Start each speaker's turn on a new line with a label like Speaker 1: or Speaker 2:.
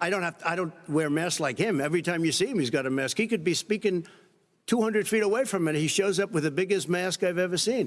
Speaker 1: I don't have, I don't wear masks like him. Every time you see him, he's got a mask. He could be speaking 200 feet away from it. He shows up with the biggest mask I've ever seen.